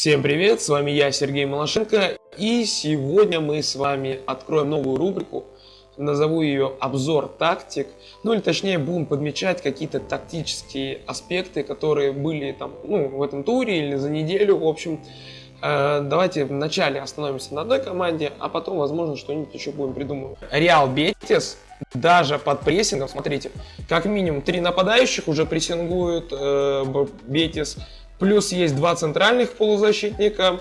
Всем привет, с вами я, Сергей Малашенко, и сегодня мы с вами откроем новую рубрику, назову ее «Обзор тактик», ну или точнее будем подмечать какие-то тактические аспекты, которые были там, ну, в этом туре или за неделю, в общем. Э, давайте вначале остановимся на одной команде, а потом, возможно, что-нибудь еще будем придумывать. Реал Бетис даже под прессингом, смотрите, как минимум три нападающих уже прессингуют э, Бетис, Плюс есть два центральных полузащитника.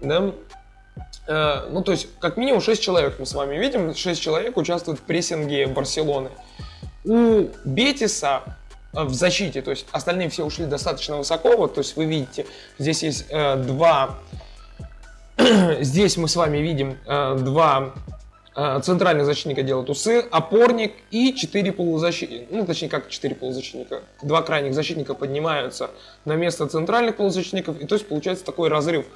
Да? Э, ну, то есть, как минимум 6 человек мы с вами видим. 6 человек участвуют в прессинге Барселоны. У Бетиса э, в защите, то есть остальные все ушли достаточно высоко. Вот, то есть вы видите, здесь есть э, два... здесь мы с вами видим э, два центральный защитника делает усы, опорник и 4 полузащитника, ну точнее как 4 полузащитника, два крайних защитника поднимаются на место центральных полузащитников, и то есть получается такой разрыв.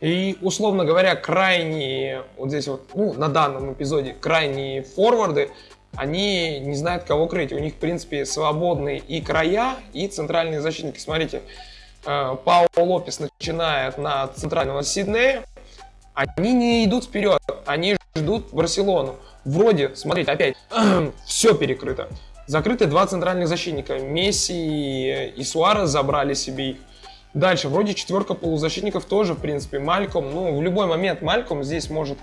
И, условно говоря, крайние, вот здесь вот, ну, на данном эпизоде, крайние форварды, они не знают, кого крыть. У них, в принципе, свободные и края, и центральные защитники. Смотрите, э, Пао Лопес начинает на центрального Сиднея, они не идут вперед, они ждут Барселону. Вроде, смотрите, опять, все перекрыто. Закрыты два центральных защитника. Месси и Суарес забрали себе их. Дальше, вроде четверка полузащитников тоже, в принципе, Мальком. Ну, в любой момент Мальком здесь может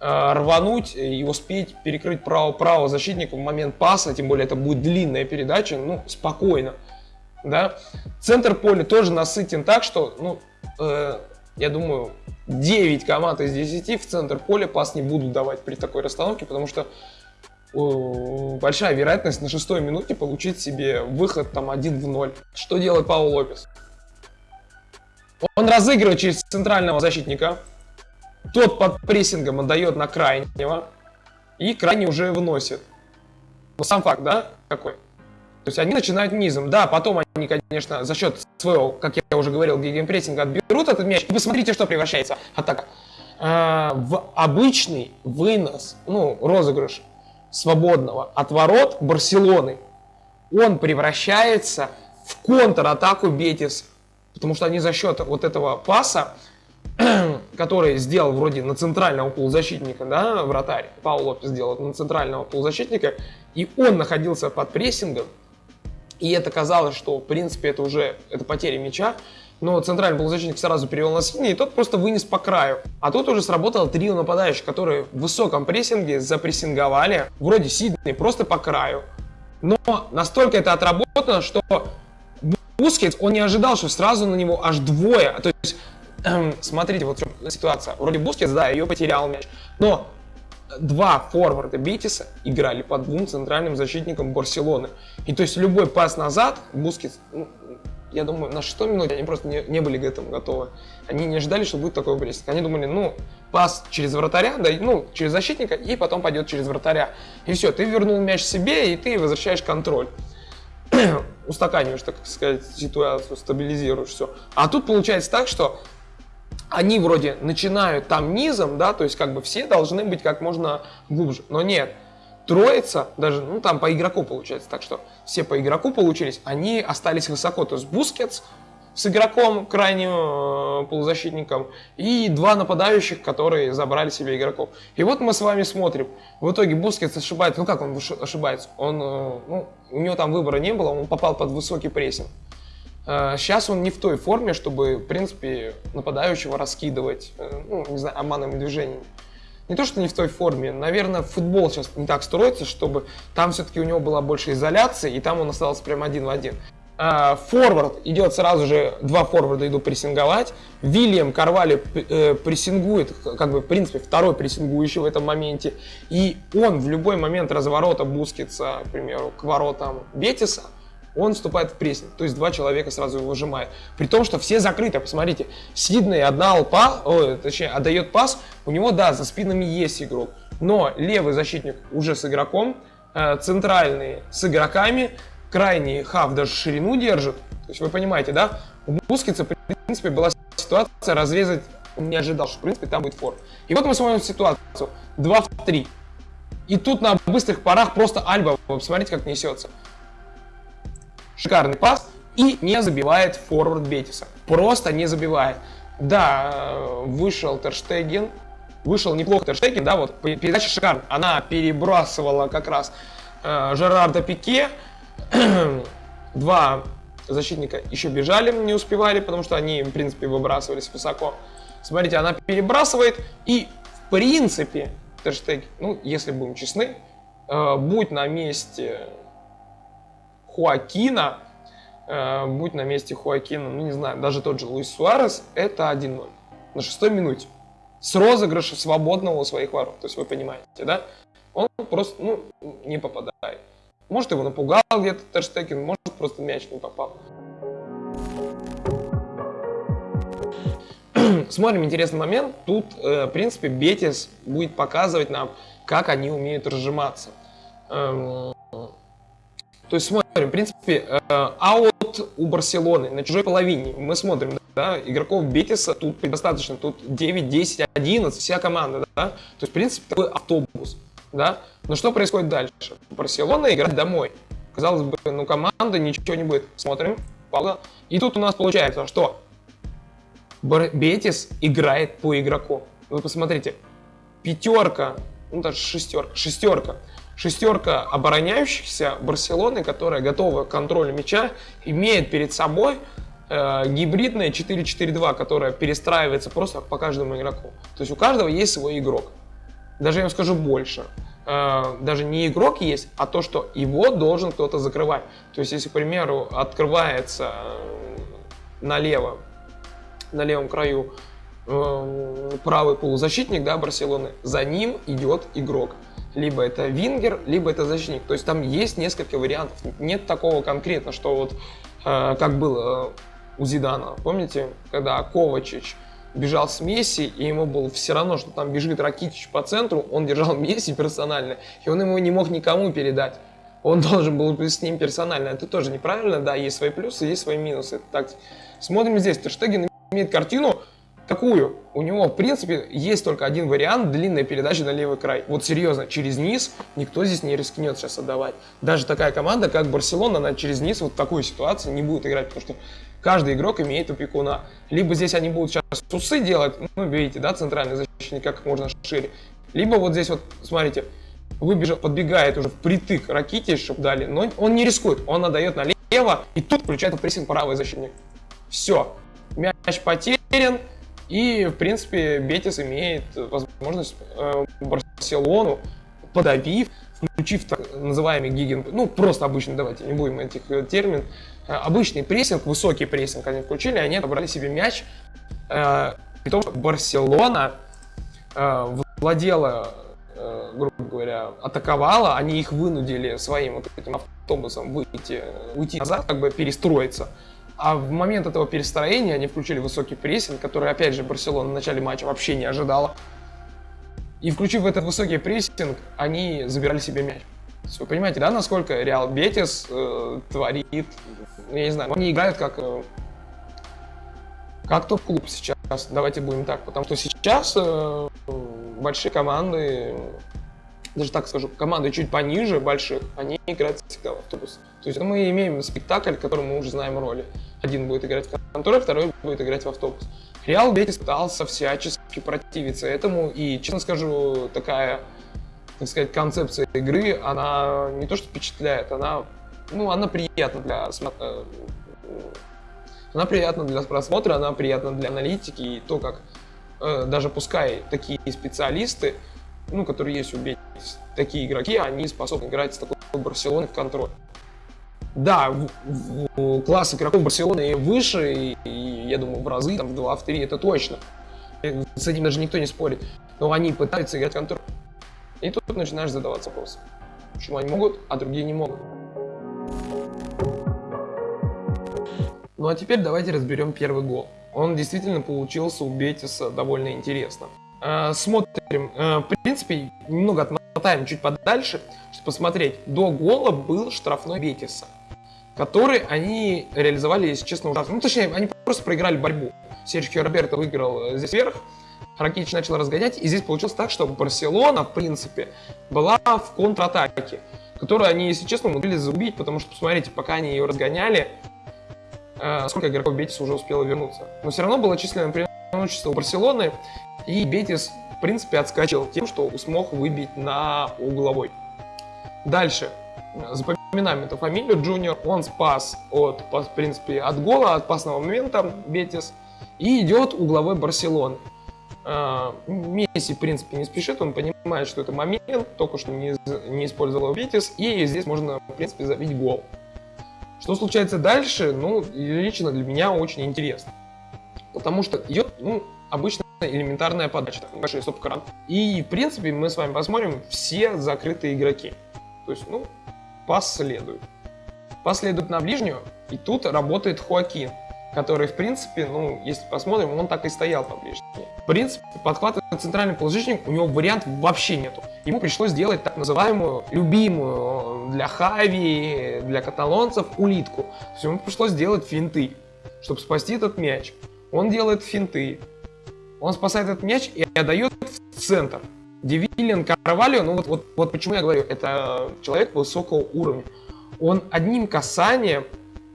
э, рвануть и успеть перекрыть право, право защитника в момент паса, тем более это будет длинная передача, ну, спокойно. Да? Центр поля тоже насытен так, что, ну, э, я думаю, 9 команд из 10 в центр поля пас не будут давать при такой расстановке, потому что большая вероятность на шестой минуте получить себе выход там 1 в 0. Что делает Пау Лопес? Он разыгрывает через центрального защитника, тот под прессингом отдает на крайнего, и крайний уже выносит. Но сам факт, да, какой? То есть они начинают низом. Да, потом они, конечно, за счет своего, как я уже говорил, гегенпрессинга отберут этот мяч. И посмотрите, что превращается атака. А, в обычный вынос, ну, розыгрыш свободного от ворот Барселоны. Он превращается в контратаку Бетис. Потому что они за счет вот этого паса, который сделал вроде на центрального полузащитника, да, вратарь, Пауло Лопес сделал на центрального полузащитника, и он находился под прессингом, и это казалось, что в принципе это уже это потеря мяча. Но центральный полузащитник сразу перевел на Сидни, и тот просто вынес по краю. А тут уже сработало трио нападающих, которые в высоком прессинге запрессинговали. Вроде Сидни просто по краю. Но настолько это отработано, что Бускетс, он не ожидал, что сразу на него аж двое. То есть, эм, смотрите, вот ситуация. Вроде Бускетс, да, ее потерял мяч. Но два форварда Бетиса играли по двум центральным защитникам Барселоны. И то есть любой пас назад, Бускетс, ну, я думаю, на 6 минуте они просто не, не были к этому готовы. Они не ожидали, что будет такой прессинг. Они думали, ну, пас через вратаря, да, ну, через защитника, и потом пойдет через вратаря. И все, ты вернул мяч себе, и ты возвращаешь контроль. Устаканиваешь, так сказать, ситуацию, стабилизируешь все. А тут получается так, что они вроде начинают там низом, да, то есть как бы все должны быть как можно глубже, но нет. Троица, даже, ну там по игроку получается, так что все по игроку получились, они остались высоко, то есть Бускетс с игроком, крайним э, полузащитником, и два нападающих, которые забрали себе игроков. И вот мы с вами смотрим, в итоге Бускетс ошибается, ну как он ошибается, он, э, ну, у него там выбора не было, он попал под высокий прессинг. Сейчас э, он не в той форме, чтобы, в принципе, нападающего раскидывать, э, ну, не знаю, обманными движениями. Не то, что не в той форме, наверное, футбол сейчас не так строится, чтобы там все-таки у него была больше изоляции, и там он остался прям один в один. Э, форвард идет сразу же, два форварда идут прессинговать. Вильям Карвали прессингует, как бы, в принципе, второй прессингующий в этом моменте. И он в любой момент разворота Бускетса, к примеру, к воротам Бетиса – он вступает в прессинг, то есть два человека сразу его выжимают. При том, что все закрыты, посмотрите, Сиднey отдал пас, о, точнее, отдает пас, у него, да, за спинами есть игрок, но левый защитник уже с игроком, э, центральный с игроками, крайний хав даже ширину держит, то есть вы понимаете, да, у Бускетса, в принципе, была ситуация разрезать, он не ожидал, что, в принципе, там будет фор. И вот мы смотрим ситуацию, 2 в 3. И тут на быстрых парах просто Альба, посмотрите, как несется. Шикарный пас. и не забивает форвард Бетиса. Просто не забивает. Да, вышел Терштеген, вышел неплохо Терштеген, да, вот передача шикарная. Она перебрасывала как раз э, Жерарда Пике. Два защитника еще бежали, не успевали, потому что они, в принципе, выбрасывались высоко. Смотрите, она перебрасывает, и, в принципе, Терштег, ну, если будем честны, э, будь на месте Хуакина, э, будь на месте Хуакина, ну, не знаю, даже тот же Луис Суарес, это 1-0 на шестой минуте. С розыгрыша свободного у своих ворот. То есть вы понимаете, да? Он просто, ну, не попадает. Может, его напугал где-то Терштекен, может, просто мяч не попал. Смотрим интересный момент. Тут, э, в принципе, Бетис будет показывать нам, как они умеют разжиматься. Эм, то есть смотрим, в принципе, э, аут у Барселоны на чужой половине. Мы смотрим, да, игроков Бетиса тут достаточно, тут 9, 10, 11, вся команда, да. То есть, в принципе, такой автобус, да. Но что происходит дальше? Барселона играет домой. Казалось бы, ну команда ничего не будет. Смотрим, пауза. И тут у нас получается, что Бетис играет по игроку. Вы посмотрите, пятерка, ну даже шестерка, шестерка, шестерка обороняющихся Барселоны, которая готова к контролю мяча, имеет перед собой э, гибридное 4-4-2, которое перестраивается просто по каждому игроку. То есть у каждого есть свой игрок. Даже я вам скажу больше. Э, даже не игрок есть, а то, что его должен кто-то закрывать. То есть если, к примеру, открывается э, налево на левом краю э, правый полузащитник да, Барселоны, за ним идет игрок. Либо это вингер, либо это защитник. То есть там есть несколько вариантов. Нет такого конкретно, что вот э, как было у Зидана. Помните, когда Ковачич бежал с Месси, и ему было все равно, что там бежит Ракитич по центру, он держал Месси персонально, и он ему не мог никому передать. Он должен был быть с ним персонально. Это тоже неправильно, да, есть свои плюсы, есть свои минусы. Так, смотрим здесь, Терштеген имеет картину такую. У него, в принципе, есть только один вариант, длинная передача на левый край. Вот серьезно, через низ никто здесь не рискнет сейчас отдавать. Даже такая команда, как Барселона, она через низ вот в такой ситуации не будет играть, потому что каждый игрок имеет опекуна. Либо здесь они будут сейчас усы делать, ну, видите, да, центральный защитник как можно шире. Либо вот здесь вот, смотрите, выбежал, подбегает уже впритык Ракити, чтобы дали, но он не рискует, он отдает налево, и тут включает прессинг правый защитник. Все, мяч потерян, и, в принципе, Бетис имеет возможность э, Барселону, подавив, включив так называемый гиген, ну, просто обычный, давайте не будем этих э, термин, э, обычный прессинг, высокий прессинг они включили, они отобрали себе мяч, э, притом Барселона э, владела, э, грубо говоря, атаковала, они их вынудили своим вот этим автобусом выйти, уйти назад, как бы перестроиться, а в момент этого перестроения они включили высокий прессинг, который, опять же, Барселона в начале матча вообще не ожидала. И включив этот высокий прессинг, они забирали себе мяч. Вы понимаете, да, насколько Реал Бетис э, творит, ну, я не знаю, они играют как, э, как топ-клуб сейчас, давайте будем так, потому что сейчас э, большие команды даже так скажу, команды чуть пониже больших, они играют всегда в автобус. То есть мы имеем спектакль, в котором мы уже знаем роли. Один будет играть в конторе, второй будет играть в автобус. Реал Бетис пытался всячески противиться этому, и, честно скажу, такая, так сказать, концепция игры, она не то что впечатляет, она, ну, она приятна для э, она приятна для просмотра, она приятна для аналитики, и то, как э, даже пускай такие специалисты, ну, которые есть у Бетис, такие игроки, они способны играть с такой Барселоной в контроль. Да, класс игроков Барселоны выше, и, и я думаю, в разы, там, в 2, в 3, это точно. С этим даже никто не спорит. Но они пытаются играть контроль. И тут начинаешь задаваться вопросом. Почему они могут, а другие не могут. Ну а теперь давайте разберем первый гол. Он действительно получился у Бетиса довольно интересно. Э, смотрим, э, в принципе, немного отмотаем чуть подальше, чтобы посмотреть. До гола был штрафной Бетиса, который они реализовали, если честно, ужасно. Ну, точнее, они просто проиграли борьбу. Серджио Роберто выиграл э, здесь вверх, Ракич начал разгонять, и здесь получилось так, что Барселона, в принципе, была в контратаке, которую они, если честно, умудрились загубить, потому что, посмотрите, пока они ее разгоняли, э, сколько игроков Бетис уже успело вернуться. Но все равно было численное преимущество у Барселоны, и Бетис, в принципе, отскочил тем, что смог выбить на угловой. Дальше. Запоминаем эту фамилию. Джуниор, он спас от, в принципе, от гола, от пасного момента Бетис. И идет угловой Барселоны. А, Месси, в принципе, не спешит, он понимает, что это момент, только что не, не использовал Витис, и здесь можно, в принципе, забить гол. Что случается дальше, ну, лично для меня очень интересно. Потому что идет, ну, обычно элементарная подача, небольшой стоп-кран. И, в принципе, мы с вами посмотрим все закрытые игроки. То есть, ну, пас следует. На ближнюю, и тут работает Хуакин который, в принципе, ну, если посмотрим, он так и стоял поближе. В принципе, подхватывает центральный положительник, у него вариант вообще нету. Ему пришлось сделать так называемую, любимую для Хави, для каталонцев, улитку. То есть ему пришлось сделать финты, чтобы спасти этот мяч. Он делает финты, он спасает этот мяч и отдает в центр. Девилин Карвалио, ну вот, вот, вот почему я говорю, это человек высокого уровня. Он одним касанием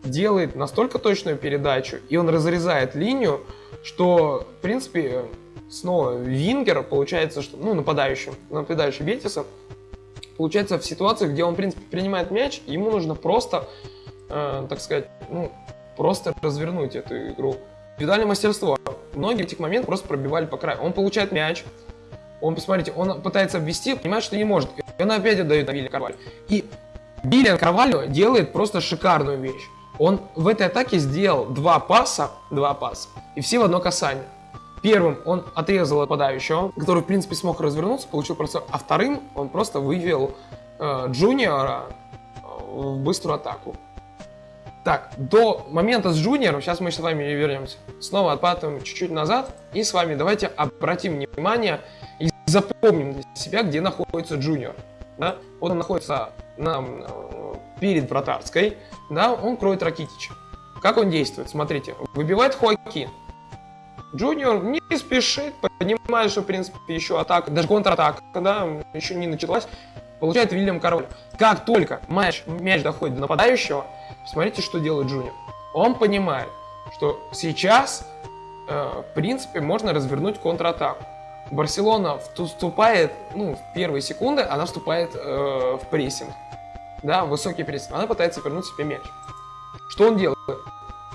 делает настолько точную передачу, и он разрезает линию, что, в принципе, снова Вингер получается, что, ну, нападающим, нападающий Бетиса, получается в ситуации, где он, в принципе, принимает мяч, ему нужно просто, э, так сказать, ну, просто развернуть эту игру. Индивидуальное мастерство. Многие этих моментов просто пробивали по краю. Он получает мяч, он, посмотрите, он пытается обвести, понимает, что не может. И он опять отдает на Вилли Карвалью. И Биллиан Карвалью делает просто шикарную вещь. Он в этой атаке сделал два паса, два паса, и все в одно касание. Первым он отрезал нападающего, который, в принципе, смог развернуться, получил просто... А вторым он просто вывел э, Джуниора э, в быструю атаку. Так, до момента с Джуниором, сейчас мы с вами вернемся. Снова отпадаем чуть-чуть назад, и с вами давайте обратим внимание запомним для себя, где находится Джуниор. Да? Он находится на, э, перед вратарской, да, он кроет Ракитича. Как он действует? Смотрите, выбивает Хоакин. Джуниор не спешит, понимает, что, в принципе, еще атака, даже контратака, да, еще не началась. Получает Вильям Король. Как только мяч, мяч доходит до нападающего, смотрите, что делает Джуниор. Он понимает, что сейчас, э, в принципе, можно развернуть контратаку. Барселона вступает, ну, в первые секунды, она вступает э, в прессинг да, высокий прессинг, она пытается вернуть себе мяч. Что он делает?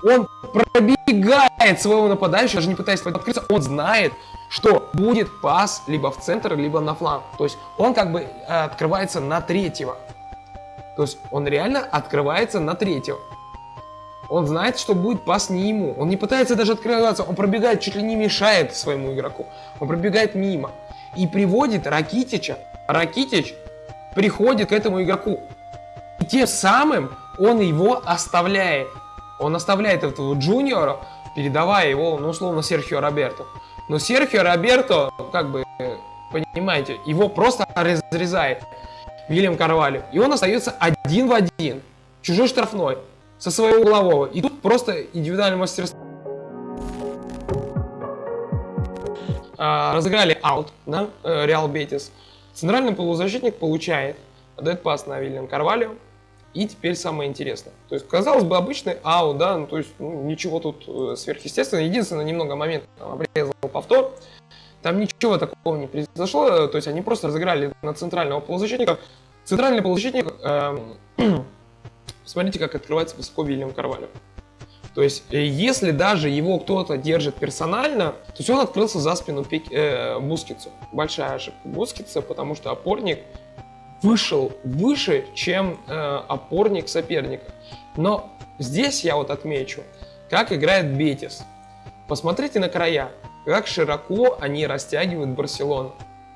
Он пробегает своего нападающего, даже не пытаясь открыться, он знает, что будет пас либо в центр, либо на фланг. То есть он как бы э, открывается на третьего. То есть он реально открывается на третьего. Он знает, что будет пас не ему. Он не пытается даже открываться, он пробегает, чуть ли не мешает своему игроку. Он пробегает мимо. И приводит Ракитича. Ракитич приходит к этому игроку. И тем самым он его оставляет. Он оставляет этого джуниора, передавая его, ну, условно, Серхио Роберто. Но Серхио Роберто, как бы, понимаете, его просто разрезает Вильям Карвалью. И он остается один в один, чужой штрафной, со своего углового. И тут просто индивидуальное мастерство. А, разыграли аут, да, э, Реал Бетис. Центральный полузащитник получает, отдает пас на Вильям Карвалью. И теперь самое интересное. То есть, казалось бы, обычный ау, да, ну, то есть ну, ничего тут э, сверхъестественного. Единственное, немного момент там, обрезал повтор. Там ничего такого не произошло, то есть они просто разыграли на центрального полузащитника. Центральный полузащитник, э, смотрите, как открывается высоко Вильям Карвалю. То есть, э, если даже его кто-то держит персонально, то есть он открылся за спину Пик, э, Бускицу. Большая ошибка Бускица, потому что опорник вышел выше, чем э, опорник соперника. Но здесь я вот отмечу, как играет Бетис. Посмотрите на края, как широко они растягивают Барселону.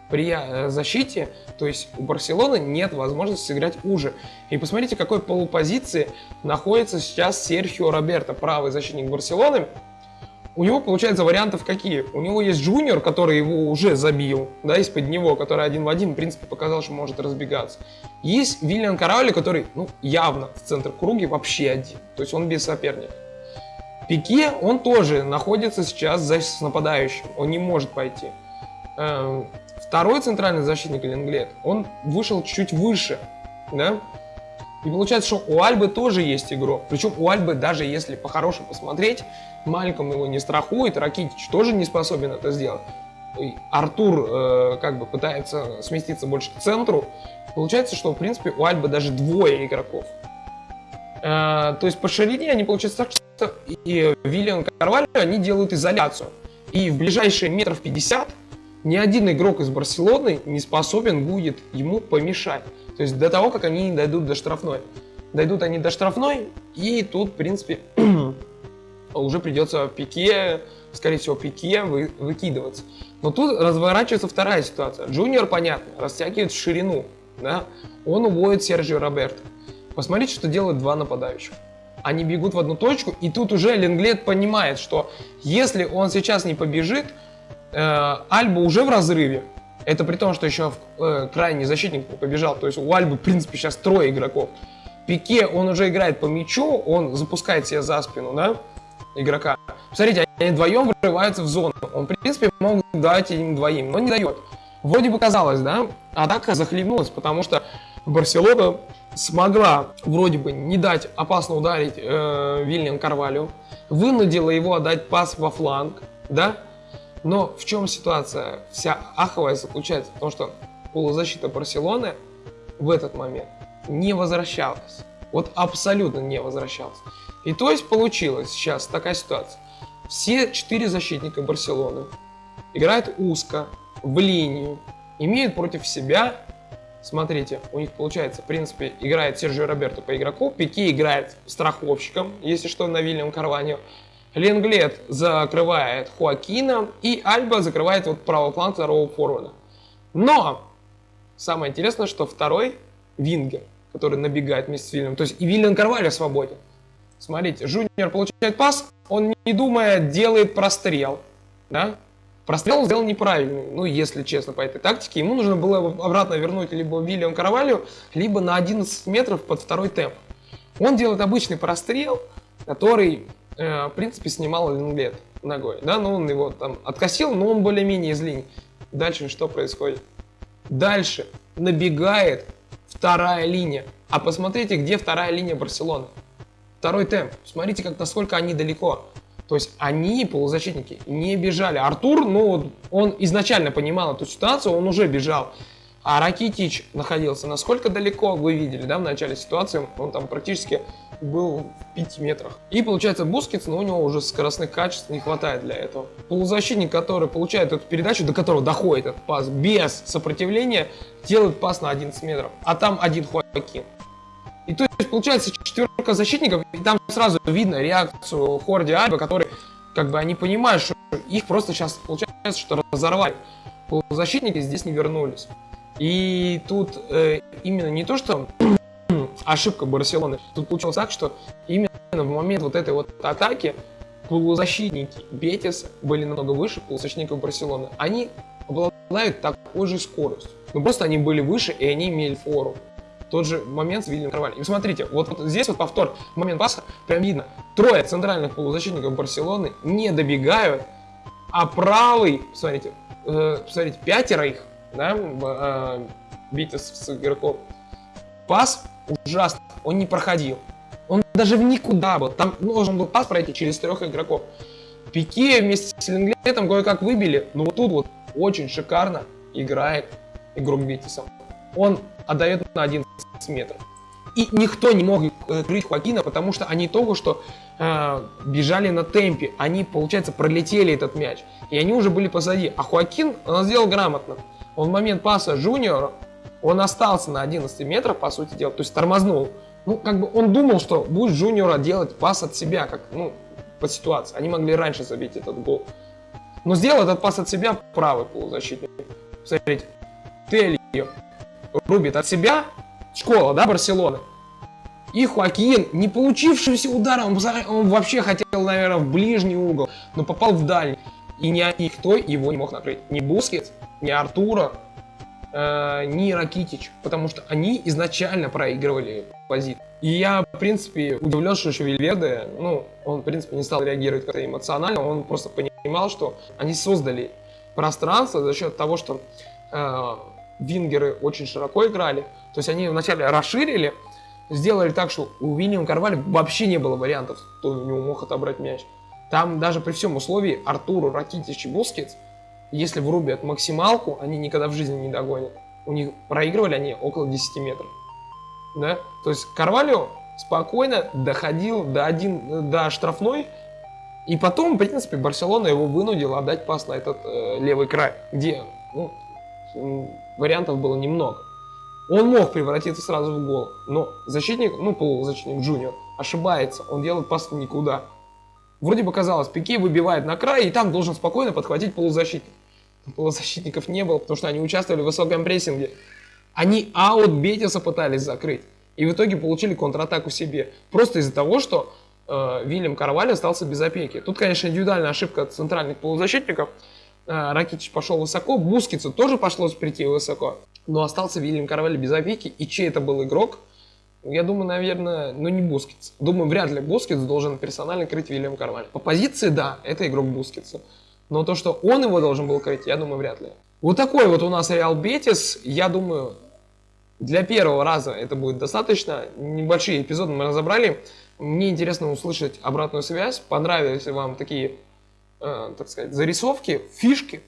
При э, защите, то есть у Барселоны нет возможности сыграть уже. И посмотрите, какой полупозиции находится сейчас Серхио Роберто, правый защитник Барселоны у него, получается, вариантов какие? У него есть Джуниор, который его уже забил, да, из-под него, который один в один, в принципе, показал, что может разбегаться. Есть Виллиан Караули, который, ну, явно в центр круги вообще один, то есть он без соперника. Пике, он тоже находится сейчас за с нападающим, он не может пойти. Второй центральный защитник Ленглет, он вышел чуть выше, да, И получается, что у Альбы тоже есть игрок. Причем у Альбы, даже если по-хорошему посмотреть, Мальком его не страхует, Ракитич тоже не способен это сделать. И Артур э, как бы пытается сместиться больше к центру. Получается, что в принципе у Альбы даже двое игроков. Э, то есть по ширине они получается так, что и Виллиан Карвалью они делают изоляцию. И в ближайшие метров 50 ни один игрок из Барселоны не способен будет ему помешать. То есть до того, как они дойдут до штрафной. Дойдут они до штрафной, и тут, в принципе, уже придется Пике, скорее всего, Пике вы, выкидываться. Но тут разворачивается вторая ситуация. Джуниор, понятно, растягивает в ширину. Да? Он уводит Серджио Роберто. Посмотрите, что делают два нападающих. Они бегут в одну точку, и тут уже Ленглет понимает, что если он сейчас не побежит, э, Альба уже в разрыве. Это при том, что еще э, крайний защитник побежал. То есть у Альбы, в принципе, сейчас трое игроков. Пике, он уже играет по мячу, он запускает себя за спину, да, игрока. Смотрите, они вдвоем врываются в зону. Он, в принципе, мог дать им двоим, но не дает. Вроде бы казалось, да, атака захлебнулась, потому что Барселона смогла вроде бы не дать опасно ударить э, Вильям Карвалю, вынудила его отдать пас во фланг, да, но в чем ситуация? Вся аховая заключается в том, что полузащита Барселоны в этот момент не возвращалась. Вот абсолютно не возвращалась. И то есть получилось сейчас такая ситуация. Все четыре защитника Барселоны играют узко, в линию, имеют против себя, смотрите, у них получается, в принципе, играет Сержио Роберто по игроку, Пике играет страховщиком, если что, на Вильям Карваньо, Ленглет закрывает Хуакина, и Альба закрывает вот правый фланг второго форварда. Но самое интересное, что второй Вингер, который набегает вместе с Вильям, то есть и Вильям Карвальо свободен. Смотрите, Жуниор получает пас, он не думая делает прострел, да? Прострел сделал неправильный, ну, если честно, по этой тактике. Ему нужно было обратно вернуть либо Вильям Каравалью, либо на 11 метров под второй темп. Он делает обычный прострел, который Э, в принципе, снимал Ленглет ногой. Да, но он его там откосил, но он более-менее из линии. Дальше что происходит? Дальше набегает вторая линия. А посмотрите, где вторая линия Барселоны. Второй темп. Смотрите, как насколько они далеко. То есть они, полузащитники, не бежали. Артур, ну, он изначально понимал эту ситуацию, он уже бежал. А Ракитич находился насколько далеко, вы видели, да, в начале ситуации, он там практически был в 5 метрах. И получается Бускетс, но у него уже скоростных качеств не хватает для этого. Полузащитник, который получает эту передачу, до которого доходит этот пас без сопротивления, делает пас на 11 метров. А там один Хоакин. И то есть получается четверка защитников, и там сразу видно реакцию Хорди Альба, который как бы они понимают, что их просто сейчас получается, что разорвали. Полузащитники здесь не вернулись. И тут э, именно не то, что ошибка Барселоны, тут получилось так, что именно в момент вот этой вот атаки полузащитники Бетис были намного выше полузащитников Барселоны. Они обладают такой же скоростью. Но просто они были выше, и они имели фору. Тот же момент с Вильям Карваль. И смотрите, вот, вот здесь вот повтор, момент паса, прям видно. Трое центральных полузащитников Барселоны не добегают, а правый, смотрите, э, смотрите, пятеро их да, э, битва с игроком. Пас ужасно, он не проходил. Он даже в никуда был. Там должен был пас пройти через трех игроков. Пике вместе с Ленглетом кое-как выбили, но вот тут вот очень шикарно играет игрок Битиса. Он отдает на 11 метров. И никто не мог крыть Хуакина, потому что они только что э, бежали на темпе. Они, получается, пролетели этот мяч. И они уже были позади. А Хуакин, он сделал грамотно. Он в момент паса Жуниору, он остался на 11 метрах, по сути дела, то есть тормознул. Ну, как бы он думал, что будет Жуниора делать пас от себя, как, ну, по ситуации. Они могли раньше забить этот гол. Но сделал этот пас от себя правый полузащитник. Смотрите, Телью рубит от себя, школа, да, Барселоны. И Хуакин, не получившийся удара, он, вообще хотел, наверное, в ближний угол, но попал в дальний. И никто его не мог накрыть. Ни Бускетс, ни Артур, э, ни Ракитич, потому что они изначально проигрывали позицию. И я, в принципе, удивлен, что что Вальверде, ну, он, в принципе, не стал реагировать как-то эмоционально, он просто понимал, что они создали пространство за счет того, что э, вингеры очень широко играли, то есть они вначале расширили сделали так, что у Уильяма Карвалью вообще не было вариантов, кто у него мог отобрать мяч. Там даже при всем условии Артуру, Ракитич и Бускетс, если врубят максималку, они никогда в жизни не догонят. У них проигрывали они около 10 метров. Да? То есть Карвалио спокойно доходил до, один, до штрафной, и потом, в принципе, Барселона его вынудила отдать пас на этот э, левый край, где ну, вариантов было немного. Он мог превратиться сразу в гол, но защитник, ну, полузащитник Джуниор, ошибается, он делает пас никуда. Вроде бы казалось, Пике выбивает на край, и там должен спокойно подхватить полузащитник. Полузащитников не было, потому что они участвовали в высоком прессинге. Они аут Бетиса пытались закрыть. И в итоге получили контратаку себе. Просто из-за того, что э, Вильям Карваль остался без опеки. Тут, конечно, индивидуальная ошибка центральных полузащитников. Э, Ракитич пошел высоко, Бускицу тоже пришлось прийти высоко. Но остался Вильям Карваль без опеки. И чей это был игрок? Я думаю, наверное, ну не Бускетс. Думаю, вряд ли Бускетс должен персонально крыть Вильям Карвалью. По позиции, да, это игрок Бускетса. Но то, что он его должен был крыть, я думаю, вряд ли. Вот такой вот у нас Реал Бетис. Я думаю, для первого раза это будет достаточно. Небольшие эпизоды мы разобрали. Мне интересно услышать обратную связь. Понравились ли вам такие, э, так сказать, зарисовки, фишки.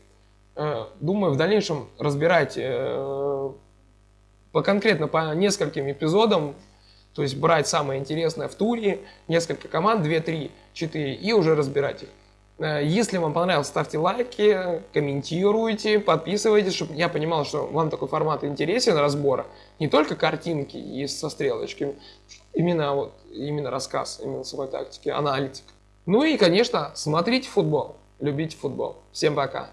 Э, думаю, в дальнейшем разбирать э, по конкретно по нескольким эпизодам то есть брать самое интересное в туре, несколько команд, 2, 3, 4 и уже разбирать их. Э, если вам понравилось, ставьте лайки, комментируйте, подписывайтесь, чтобы я понимал, что вам такой формат интересен разбора. Не только картинки и со стрелочками, именно, вот, именно рассказ, именно самой тактики, аналитика. Ну и, конечно, смотрите футбол, любите футбол. Всем пока!